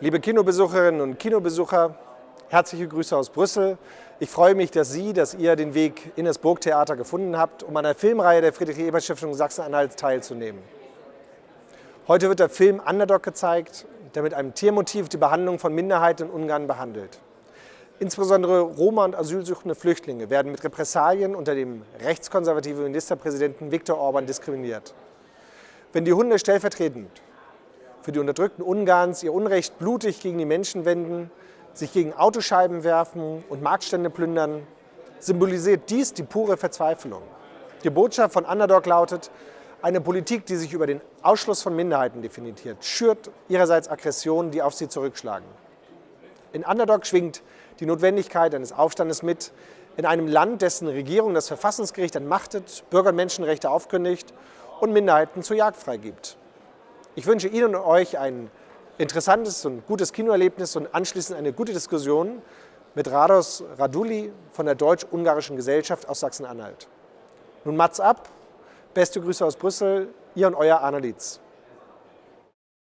Liebe Kinobesucherinnen und Kinobesucher, herzliche Grüße aus Brüssel. Ich freue mich, dass Sie, dass ihr den Weg in das Burgtheater gefunden habt, um an der Filmreihe der Friedrich-Ebert-Stiftung Sachsen-Anhalt teilzunehmen. Heute wird der Film Underdog gezeigt, der mit einem Tiermotiv die Behandlung von Minderheiten in Ungarn behandelt. Insbesondere Roma und asylsuchende Flüchtlinge werden mit Repressalien unter dem rechtskonservativen Ministerpräsidenten Viktor Orban diskriminiert. Wenn die Hunde stellvertretend für die Unterdrückten Ungarns ihr Unrecht blutig gegen die Menschen wenden, sich gegen Autoscheiben werfen und Marktstände plündern, symbolisiert dies die pure Verzweiflung. Die Botschaft von Underdog lautet, eine Politik, die sich über den Ausschluss von Minderheiten definiert, schürt ihrerseits Aggressionen, die auf sie zurückschlagen. In Underdog schwingt die Notwendigkeit eines Aufstandes mit, in einem Land, dessen Regierung das Verfassungsgericht entmachtet, Bürger- und Menschenrechte aufkündigt und Minderheiten zur Jagd freigibt. Ich wünsche Ihnen und euch ein interessantes und gutes Kinoerlebnis und anschließend eine gute Diskussion mit Rados Raduli von der Deutsch-Ungarischen Gesellschaft aus Sachsen-Anhalt. Nun Mats ab, beste Grüße aus Brüssel, Ihr und Euer Arne Lietz.